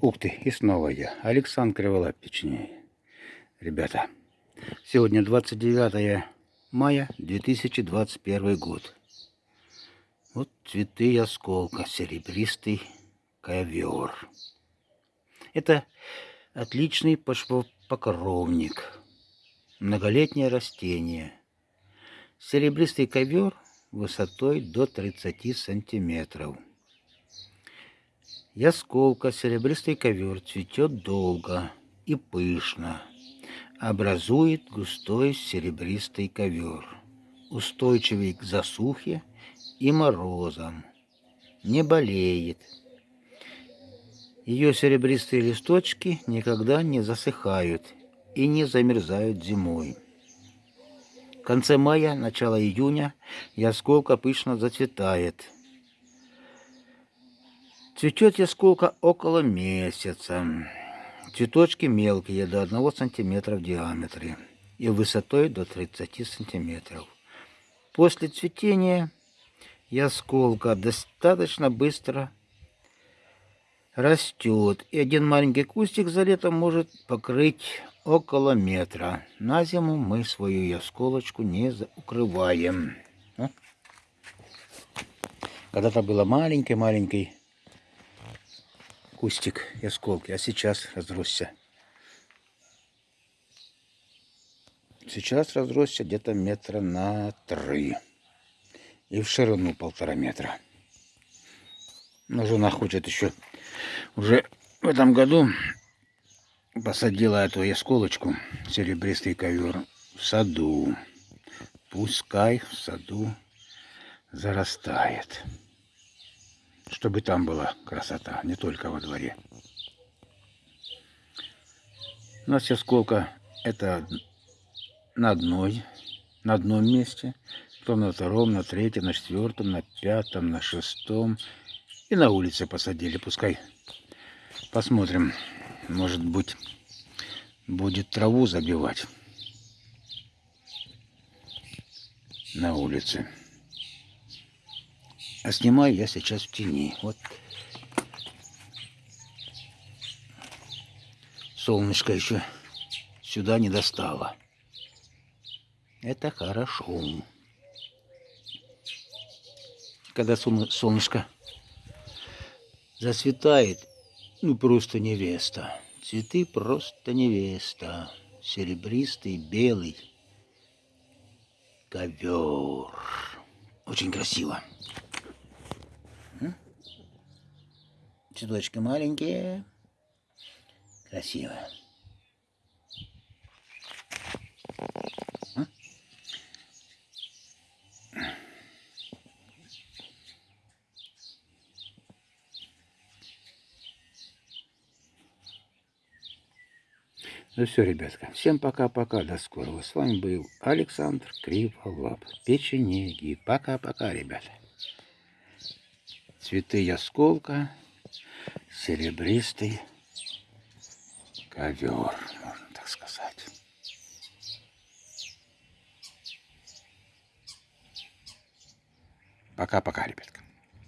Ух ты, и снова я, Александр Криволап. Ребята, сегодня 29 мая 2021 год. Вот цветы осколка, серебристый ковер. Это отличный почвопокровник, многолетнее растение. Серебристый ковер высотой до 30 сантиметров. Ясколка, серебристый ковер цветет долго и пышно. Образует густой серебристый ковер, устойчивый к засухе и морозам. Не болеет. Ее серебристые листочки никогда не засыхают и не замерзают зимой. В конце мая, начало июня ясколка пышно зацветает – Цветет ясколка около месяца. Цветочки мелкие, до 1 сантиметра в диаметре и высотой до 30 сантиметров. После цветения ясколка достаточно быстро растет. И один маленький кустик за лето может покрыть около метра. На зиму мы свою ясколочку не укрываем. Когда-то было маленький-маленький кустик и осколки, а сейчас разросся. Сейчас разросся где-то метра на три. И в ширину полтора метра. Но жена хочет еще уже в этом году посадила эту ясколочку, серебристый ковер, в саду. Пускай в саду зарастает чтобы там была красота, не только во дворе. У нас сейчас сколько? Это на одной, на одном месте, потом на втором, на третьем, на четвертом, на пятом, на шестом. И на улице посадили. Пускай посмотрим, может быть, будет траву забивать на улице. А снимаю я сейчас в тени. Вот. Солнышко еще сюда не достало. Это хорошо. Когда солнышко засветает, ну просто невеста. Цветы просто невеста. Серебристый, белый ковер. Очень красиво. Цветочки маленькие, красивые. Ну все, ребятка, всем пока-пока, до скорого. С вами был Александр Криволап, печенеги. Пока-пока, ребята. Цветы ясколка серебристый ковер, можно так сказать. Пока-пока, ребятка.